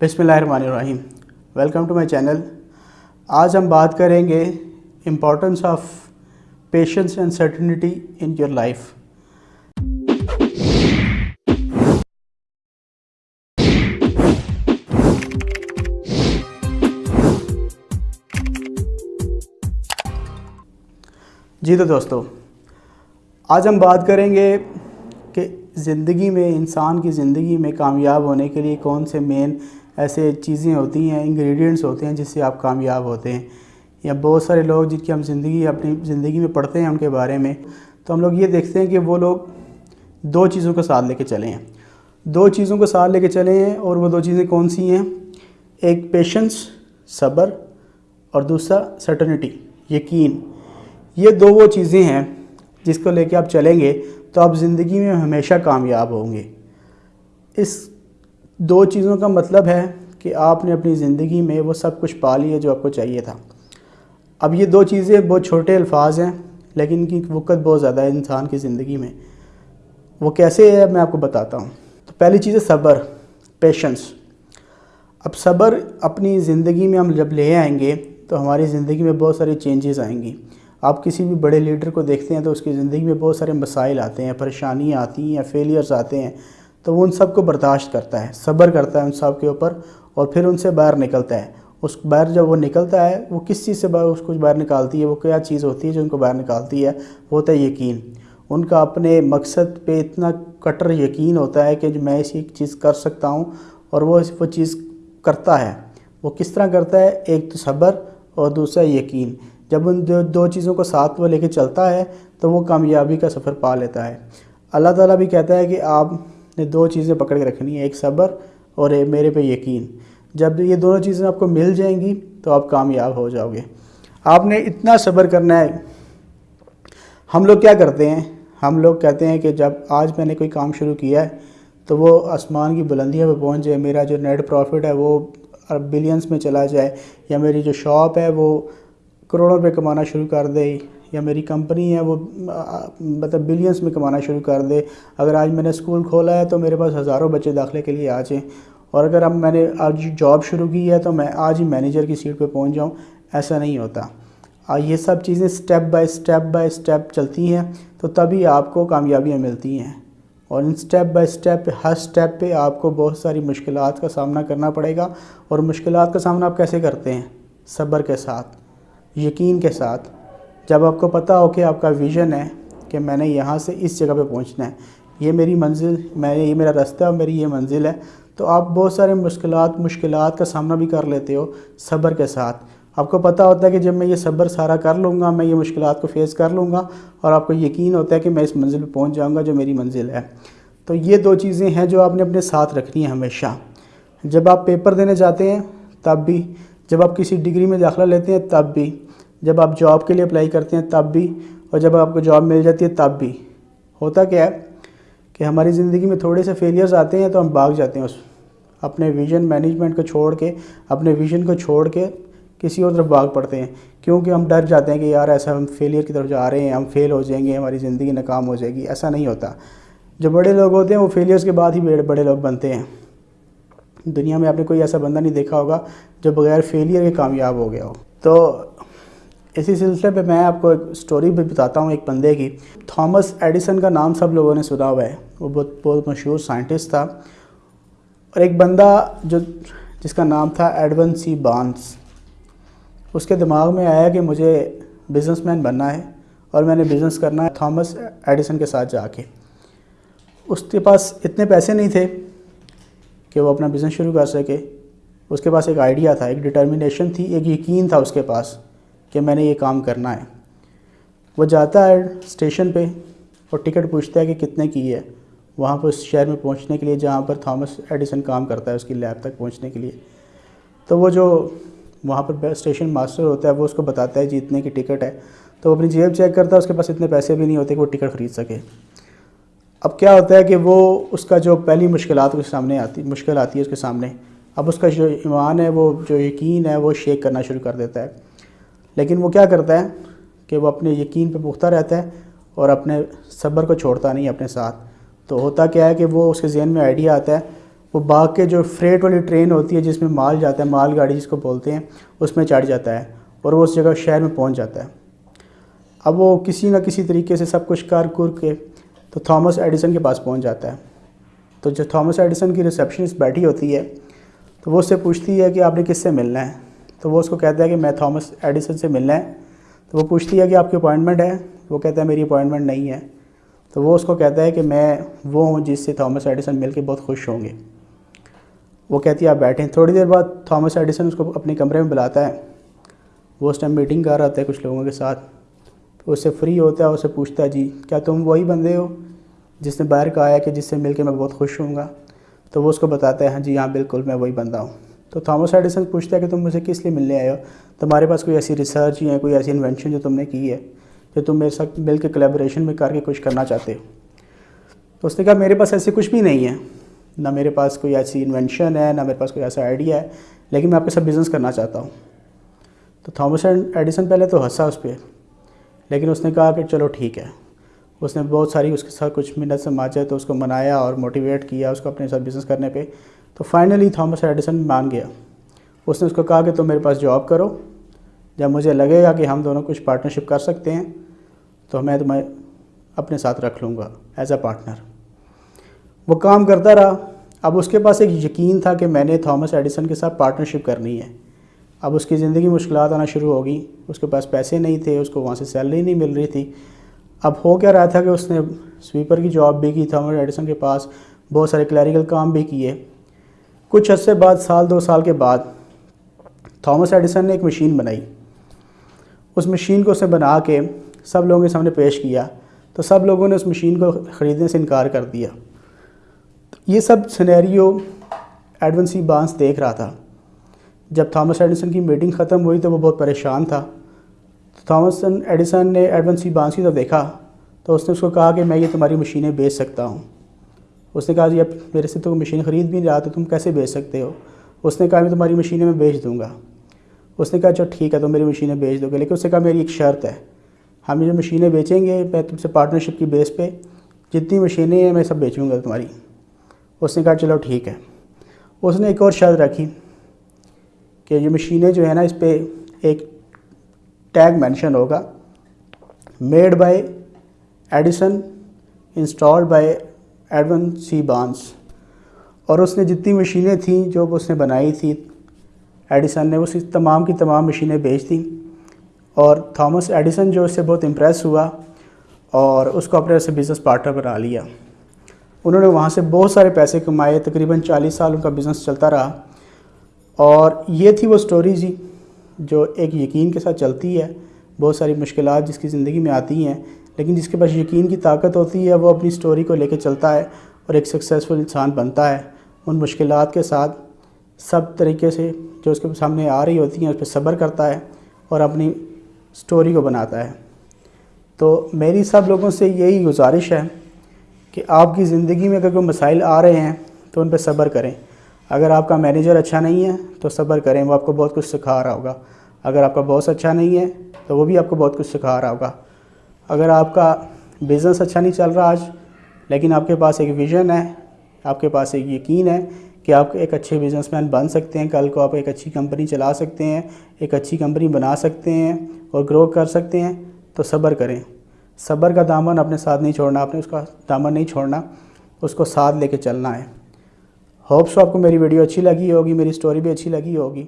بسم اللہ الرحمن الرحیم ویلکم ٹو مائی چینل آج ہم بات کریں گے importance of patience and certainty in your life جی تو دوستو، آج ہم بات کریں گے کہ زندگی میں انسان کی زندگی میں کامیاب ہونے کے لیے کون سے مین ایسے چیزیں ہوتی ہیں انگریڈینٹس ہوتے ہیں جس سے آپ کامیاب ہوتے ہیں۔ یا بہت سارے لوگ جن کی ہم زندگی، اپنی زندگی میں پڑھتے ہیں ان کے بارے میں، تو ہم لوگ یہ دیکھتے ہیں کہ وہ لوگ دو چیزوں کو ساتھ لے کے چلے ہیں۔ دو چیزوں کو ساتھ لے کے چلے ہیں اور وہ دو چیزیں کون سی ہیں؟ ایک پیشنس صبر اور دوسرا سرٹنٹی یقین۔ یہ دو وہ چیزیں ہیں جس کو لے کے آپ چلیں گے تو آپ زندگی میں ہمیشہ کامیاب ہوں گے۔ اس دو چیزوں کا مطلب ہے کہ آپ نے اپنی زندگی میں وہ سب کچھ پا لیا جو آپ کو چاہیے تھا۔ اب یہ دو چیزیں بہت چھوٹے الفاظ ہیں، لیکن ان کی وقت بہت زیادہ ہے انسان کی زندگی میں۔ وہ کیسے ہے میں آپ کو بتاتا ہوں۔ تو پہلی چیز ہے صبر پیشنس اب صبر اپنی زندگی میں ہم جب لے آئیں گے تو ہماری زندگی میں بہت ساری چینجز آئیں گی۔ آپ کسی بھی بڑے لیڈر کو دیکھتے ہیں تو اس کی زندگی میں بہت سارے مسائل آتے ہیں، پریشانیاں آتی ہیں فیلیئرز آتے ہیں۔ تو وہ ان سب کو برداشت کرتا ہے، صبر کرتا ہے ان سب کے اوپر اور پھر ان سے باہر نکلتا ہے۔ اس باہر جب وہ نکلتا ہے، وہ کس چیز سے باہر، اس کو باہر نکالتی ہے؟ وہ کیا چیز ہوتی ہے جو ان کو باہر نکالتی ہے؟ وہ ہوتا ہے یقین۔ ان کا اپنے مقصد پہ اتنا کٹر یقین ہوتا ہے کہ جو میں اسی چیز کر سکتا ہوں اور وہ وہ چیز کرتا ہے۔ وہ کس طرح کرتا ہے؟ ایک تو صبر اور دوسرا یقین۔ جب ان دو دو چیزوں کو ساتھ وہ لے کے چلتا ہے تو وہ کامیابی کا سفر پا لیتا ہے۔ اللہ تعالیٰ بھی کہتا ہے کہ آپ نے دو چیزیں پکڑ کے رکھنی ہیں، ایک صبر اور میرے پہ یقین۔ جب یہ دونوں چیزیں آپ کو مل جائیں گی تو آپ کامیاب ہو جاؤ گے۔ آپ نے اتنا صبر کرنا ہے۔ ہم لوگ کیا کرتے ہیں؟ ہم لوگ کہتے ہیں کہ جب آج میں نے کوئی کام شروع کیا ہے تو وہ آسمان کی بلندیاں پہ پہنچ جائے، میرا جو نیٹ پروفٹ ہے وہ بلینس میں چلا جائے، یا میری جو شاپ ہے وہ کروڑوں روپے کمانا شروع کر دے۔ یا میری کمپنی ہے، وہ مطلب بلینس میں کمانا شروع کر دے۔ اگر آج میں نے اسکول کھولا ہے تو میرے پاس ہزاروں بچے داخلے کے لیے آ جائیں۔ اور اگر اب میں نے آج جاب شروع کی ہے تو میں آج ہی مینیجر کی سیٹ پہ پہنچ جاؤں۔ ایسا نہیں ہوتا۔ یہ سب چیزیں step by step by step چلتی ہیں۔ تو تبھی آپ کو کامیابیاں ملتی ہیں۔ اور ان سٹیپ بائی سٹیپ ہر سٹیپ پہ آپ کو بہت ساری مشکلات کا سامنا کرنا پڑے گا۔ اور مشکلات کا سامنا آپ کیسے کرتے ہیں؟ صبر کے ساتھ، یقین کے ساتھ۔ جب آپ کو پتہ ہو کہ آپ کا ویژن ہے کہ میں نے یہاں سے اس جگہ پہ پہنچنا ہے، یہ میری منزل، میں یہ میرا رستہ اور میری یہ منزل ہے۔ تو آپ بہت سارے مشکلات مشکلات کا سامنا بھی کر لیتے ہو صبر کے ساتھ۔ آپ کو پتہ ہوتا ہے کہ جب میں یہ صبر سارا کر لوں گا، میں یہ مشکلات کو فیس کر لوں گا اور آپ کو یقین ہوتا ہے کہ میں اس منزل پہ پہنچ جاؤں گا جو میری منزل ہے۔ تو یہ دو چیزیں ہیں جو آپ نے اپنے ساتھ رکھنی ہیں ہمیشہ۔ جب آپ پیپر دینے جاتے ہیں، تب بھی۔ جب آپ کسی ڈگری میں داخلہ لیتے ہیں، تب بھی۔ جب آپ جاب کے لیے اپلائی کرتے ہیں تب بھی، اور جب آپ کو جاب مل جاتی ہے تب بھی۔ ہوتا کیا ہے کہ ہماری زندگی میں تھوڑے سے فیلیئرز آتے ہیں تو ہم بھاگ جاتے ہیں اس اپنے ویژن مینجمنٹ کو چھوڑ کے، اپنے ویژن کو چھوڑ کے کسی اور طرف بھاگ پڑتے ہیں۔ کیونکہ ہم ڈر جاتے ہیں کہ یار ایسا ہم فیلئر کی طرف جا رہے ہیں، ہم فیل ہو جائیں گے، ہماری زندگی ناکام ہو جائے گی۔ ایسا نہیں ہوتا۔ جو بڑے لوگ ہوتے ہیں، وہ فیلیئرز کے بعد ہی بڑے لوگ بنتے ہیں۔ دنیا میں آپ نے کوئی ایسا بندہ نہیں دیکھا ہوگا جو بغیر فیلئر کے کامیاب ہو گیا ہو۔ تو اسی سلسلے پہ میں آپ کو ایک سٹوری بھی بتاتا ہوں ایک بندے کی۔ تھامس ایڈیسن کا نام سب لوگوں نے سنا ہوا ہے۔ وہ بہت بہت مشہور سائنٹسٹ تھا۔ اور ایک بندہ جو جس کا نام تھا ایڈون سی بانس۔ اس کے دماغ میں آیا کہ مجھے بزنس مین بننا ہے اور میں نے بزنس کرنا ہے تھامس ایڈیسن کے ساتھ جا کے۔ اس کے پاس اتنے پیسے نہیں تھے کہ وہ اپنا بزنس شروع کر سکے۔ اس کے پاس ایک آئیڈیا تھا، ایک ڈٹرمنیشن تھی، ایک یقین تھا اس کے پاس۔ کہ میں نے یہ کام کرنا ہے۔ وہ جاتا ہے اسٹیشن پہ اور ٹکٹ پوچھتا ہے کہ کتنے کی ہے۔ وہاں پر اس شہر میں پہنچنے کے لیے جہاں پر تھامس ایڈیسن کام کرتا ہے، اس کی لیب تک پہنچنے کے لیے۔ تو وہ جو وہاں پر اسٹیشن ماسٹر ہوتا ہے، وہ اس کو بتاتا ہے جی اتنے کی ٹکٹ ہے۔ تو وہ اپنی جیب چیک کرتا ہے، اس کے پاس اتنے پیسے بھی نہیں ہوتے کہ وہ ٹکٹ خرید سکے۔ اب کیا ہوتا ہے کہ وہ اس کا جو پہلی مشکلات اس کے سامنے آتی، مشکل آتی ہے اس کے سامنے۔ اب اس کا جو ایمان ہے، وہ جو یقین ہے، وہ شیک کرنا شروع کر دیتا ہے۔ لیکن وہ کیا کرتا ہے کہ وہ اپنے یقین پہ پختہ رہتا ہے اور اپنے صبر کو چھوڑتا نہیں اپنے ساتھ۔ تو ہوتا کیا ہے کہ وہ اس کے ذہن میں آئیڈیا آتا ہے، وہ باغ کے جو فریٹ والی ٹرین ہوتی ہے جس میں مال جاتا ہے، مال گاڑی جس کو بولتے ہیں، اس میں چڑھ جاتا ہے اور وہ اس جگہ شہر میں پہنچ جاتا ہے۔ اب وہ کسی نہ کسی طریقے سے سب کچھ کر کر کے تو تھامس ایڈیسن کے پاس پہنچ جاتا ہے۔ تو جو تھامس ایڈیسن کی ریسیپشنسٹ بیٹھی ہوتی ہے تو وہ اس سے پوچھتی ہے کہ آپ نے کس سے ملنا ہے؟ تو وہ اس کو کہتا ہے کہ میں تھامس ایڈیسن سے ملنا ہے۔ تو وہ پوچھتی ہے کہ آپ کی اپوائنٹمنٹ ہے؟ وہ کہتا ہے میری اپوائنٹمنٹ نہیں ہے۔ تو وہ اس کو کہتا ہے کہ میں وہ ہوں جس سے تھامس ایڈیسن مل کے بہت خوش ہوں گے۔ وہ کہتی ہے آپ بیٹھیں۔ تھوڑی دیر بعد تھامس ایڈیسن اس کو اپنے کمرے میں بلاتا ہے۔ وہ اس ٹائم میٹنگ کر رہا ہوتا ہے کچھ لوگوں کے ساتھ۔ اس سے فری ہوتا ہے اسے پوچھتا ہے جی کیا تم وہی بندے ہو جس نے باہر کہا ہے کہ جس سے مل کے میں بہت خوش ہوں گا؟ تو وہ اس کو بتاتا ہے ہاں جی ہاں بالکل، میں وہی بندہ ہوں۔ تو تھامس ایڈیسن پوچھتا ہے کہ تم مجھے کس لیے ملنے آئے ہو؟ تمہارے پاس کوئی ایسی ریسرچ یا کوئی ایسی انوینشن جو تم نے کی ہے جو تم میرے ساتھ مل کے کلیبریشن میں کر کے کچھ کرنا چاہتے ہو؟ تو اس نے کہا، میرے پاس ایسی کچھ بھی نہیں ہے۔ نہ میرے پاس کوئی ایسی انوینشن ہے، نہ میرے پاس کوئی ایسا آئیڈیا ہے، لیکن میں آپ کے ساتھ بزنس کرنا چاہتا ہوں۔ تو تھامس ایڈیسن پہلے تو ہنسا اس پہ، لیکن اس نے کہا کہ چلو ٹھیک ہے۔ اس نے بہت ساری اس کے ساتھ کچھ منٹ سے ماچے تو اس کو منایا اور موٹیویٹ کیا اس کو اپنے ساتھ بزنس کرنے پہ۔ تو فائنلی تھامس ایڈیسن مان گیا۔ اس نے اس کو کہا کہ تم میرے پاس جاب کرو۔ جب مجھے لگے گا کہ ہم دونوں کچھ پارٹنرشپ کر سکتے ہیں، تو میں تمہیں اپنے ساتھ رکھ لوں گا ایز اے پارٹنر وہ کام کرتا رہا۔ اب اس کے پاس ایک یقین تھا کہ میں نے تھامس ایڈیسن کے ساتھ پارٹنرشپ کرنی ہے۔ اب اس کی زندگی مشکلات آنا شروع ہو گئی اس کے پاس پیسے نہیں تھے، اس کو وہاں سے سیلری نہیں مل رہی تھی۔ اب ہو کیا رہا تھا کہ اس نے سویپر کی جاب بھی کی تھامس ایڈیسن کے پاس بہت سارے کلیریکل کام بھی کیے۔ کچھ عرصے بعد، سال دو سال کے بعد، تھامس ایڈیسن نے ایک مشین بنائی۔ اس مشین کو اس نے بنا کے سب لوگوں کے سامنے پیش کیا۔ تو سب لوگوں نے اس مشین کو خریدنے سے انکار کر دیا۔ یہ سب سنیریو ایڈون سی بانس دیکھ رہا تھا۔ جب تھامس ایڈیسن کی میٹنگ ختم ہوئی تو وہ بہت پریشان تھا۔ تو تھامس ایڈیسن نے ایڈون سی بانس کی طرف دیکھا۔ تو اس نے اس کو کہا کہ میں یہ تمہاری مشینیں بیچ سکتا ہوں۔ اس نے کہا جی اب میرے سے تو مشین خرید بھی نہیں رہا تو تم کیسے بیچ سکتے ہو؟ اس نے کہا میں تمہاری مشینیں میں بیچ دوں گا۔ اس نے کہا چلو ٹھیک ہے تو میری مشینیں بیچ دو گے۔ لیکن اس نے کہا میری ایک شرط ہے۔ ہم جو مشینیں بیچیں گے، میں تم سے پارٹنرشپ کی بیس پہ جتنی مشینیں ہیں، میں سب بیچوں گا تمہاری۔ اس نے کہا چلو ٹھیک ہے۔ اس نے ایک اور شرط رکھی کہ یہ مشینیں جو ہیں نا، اس پہ ایک ٹیگ مینشن ہوگا۔ Made by Edison installed by Edwin C بانس اور اس نے جتنی مشینیں تھیں جو اس نے بنائی تھی، ایڈیسن نے اس تمام کی تمام مشینیں بیچ دیں اور تھامس ایڈیسن جو اس سے بہت امپریس ہوا اور اس کو اپنے سے بزنس پارٹنر بنا لیا۔ انہوں نے وہاں سے بہت سارے پیسے کمائے، تقریباً چالیس سال ان کا بزنس چلتا رہا۔ اور یہ تھی وہ سٹوری جی جو ایک یقین کے ساتھ چلتی ہے، بہت ساری مشکلات جس کی زندگی میں آتی ہیں۔ لیکن جس کے پاس یقین کی طاقت ہوتی ہے، وہ اپنی سٹوری کو لے کے چلتا ہے اور ایک سکسیزفل انسان بنتا ہے۔ ان مشکلات کے ساتھ سب طریقے سے جو اس کے سامنے آ رہی ہوتی ہیں، اس پہ صبر کرتا ہے اور اپنی سٹوری کو بناتا ہے۔ تو میری سب لوگوں سے یہی گزارش ہے کہ آپ کی زندگی میں اگر کوئی مسائل آ رہے ہیں، تو ان پہ صبر کریں۔ اگر آپ کا مینیجر اچھا نہیں ہے، تو صبر کریں، وہ آپ کو بہت کچھ سکھا رہا ہوگا۔ اگر آپ کا باس اچھا نہیں ہے، تو وہ بھی آپ کو بہت کچھ سکھا رہا ہوگا۔ اگر آپ کا بزنس اچھا نہیں چل رہا آج، لیکن آپ کے پاس ایک ویژن ہے، آپ کے پاس ایک یقین ہے کہ آپ ایک اچھے بزنس مین بن سکتے ہیں، کل کو آپ ایک اچھی کمپنی چلا سکتے ہیں، ایک اچھی کمپنی بنا سکتے ہیں اور گرو کر سکتے ہیں، تو صبر کریں۔ صبر کا دامن اپنے ساتھ نہیں چھوڑنا، آپ نے اس کا دامن نہیں چھوڑنا، اس کو ساتھ لے کے چلنا ہے۔ ہوپ سو آپ کو میری ویڈیو اچھی لگی ہوگی، میری سٹوری بھی اچھی لگی ہوگی۔